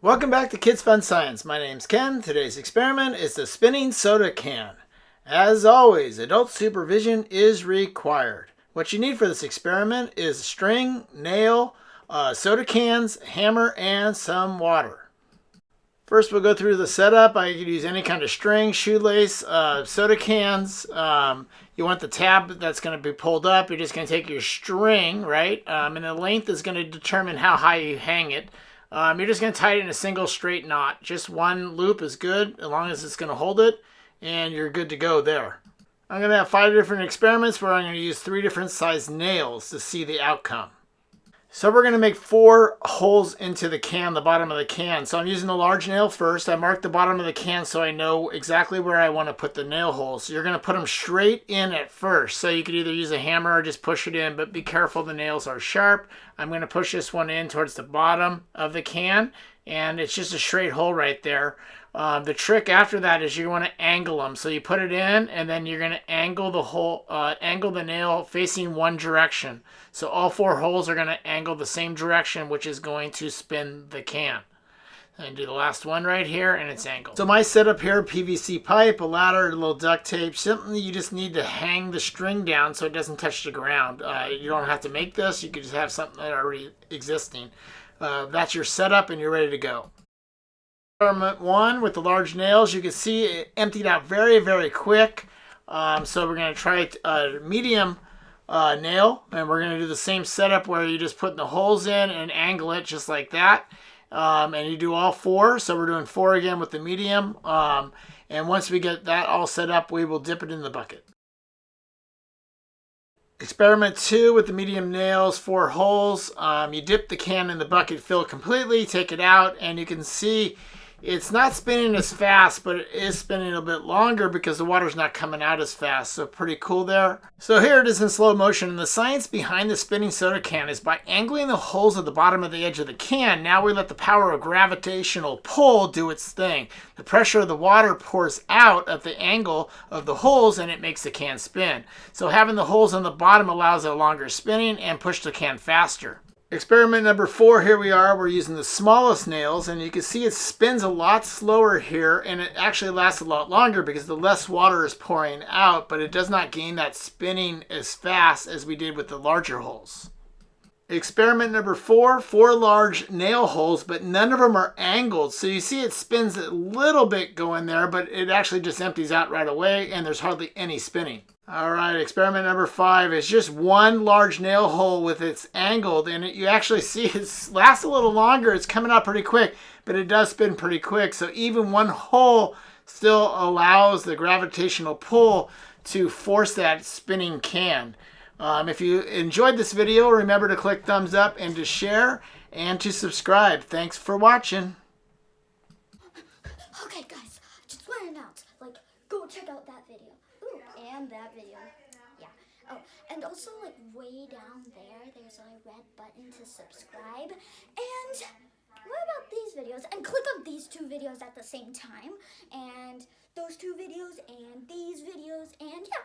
Welcome back to Kids Fun Science. My name's Ken. Today's experiment is the spinning soda can. As always, adult supervision is required. What you need for this experiment is string, nail, uh, soda cans, hammer, and some water. First, we'll go through the setup. I could use any kind of string, shoelace, uh, soda cans. Um, you want the tab that's going to be pulled up. You're just going to take your string, right? Um, and the length is going to determine how high you hang it. Um, you're just going to tie it in a single straight knot. Just one loop is good, as long as it's going to hold it, and you're good to go there. I'm going to have five different experiments where I'm going to use three different size nails to see the outcome. So we're going to make four holes into the can, the bottom of the can. So I'm using the large nail first. I mark the bottom of the can so I know exactly where I want to put the nail holes. So you're going to put them straight in at first. So you could either use a hammer or just push it in, but be careful the nails are sharp. I'm going to push this one in towards the bottom of the can, and it's just a straight hole right there. Uh, the trick after that is you want to angle them. So you put it in and then you're going to angle the hole, uh, angle the nail facing one direction. So all four holes are going to angle the same direction, which is going to spin the can. And do the last one right here, and it's angled. So my setup here, PVC pipe, a ladder, a little duct tape, something you just need to hang the string down so it doesn't touch the ground. Uh, you don't have to make this, you could just have something that already existing. Uh, that's your setup and you're ready to go. Experiment one with the large nails, you can see it emptied out very, very quick. Um, so we're going to try a medium uh, nail, and we're going to do the same setup where you just put the holes in and angle it just like that. Um, and you do all four, so we're doing four again with the medium. Um, and once we get that all set up, we will dip it in the bucket. Experiment two with the medium nails, four holes. Um, you dip the can in the bucket, fill completely, take it out, and you can see it's not spinning as fast, but it is spinning a bit longer because the water's not coming out as fast. So pretty cool there. So here it is in slow motion. And the science behind the spinning soda can is by angling the holes at the bottom of the edge of the can, now we let the power of gravitational pull do its thing. The pressure of the water pours out at the angle of the holes and it makes the can spin. So having the holes on the bottom allows a longer spinning and push the can faster. Experiment number four, here we are. We're using the smallest nails, and you can see it spins a lot slower here, and it actually lasts a lot longer because the less water is pouring out, but it does not gain that spinning as fast as we did with the larger holes. Experiment number four, four large nail holes, but none of them are angled. So you see it spins a little bit going there, but it actually just empties out right away, and there's hardly any spinning. All right, experiment number five is just one large nail hole with its angled and it, you actually see it lasts a little longer. It's coming out pretty quick, but it does spin pretty quick. So even one hole still allows the gravitational pull to force that spinning can. Um, if you enjoyed this video, remember to click thumbs up and to share and to subscribe. Thanks for watching. Okay guys, just want to announce, like, go check out that video and that video. Yeah. Oh, and also like way down there, there's a red button to subscribe. And what about these videos? And click on these two videos at the same time. And those two videos and these videos and yeah.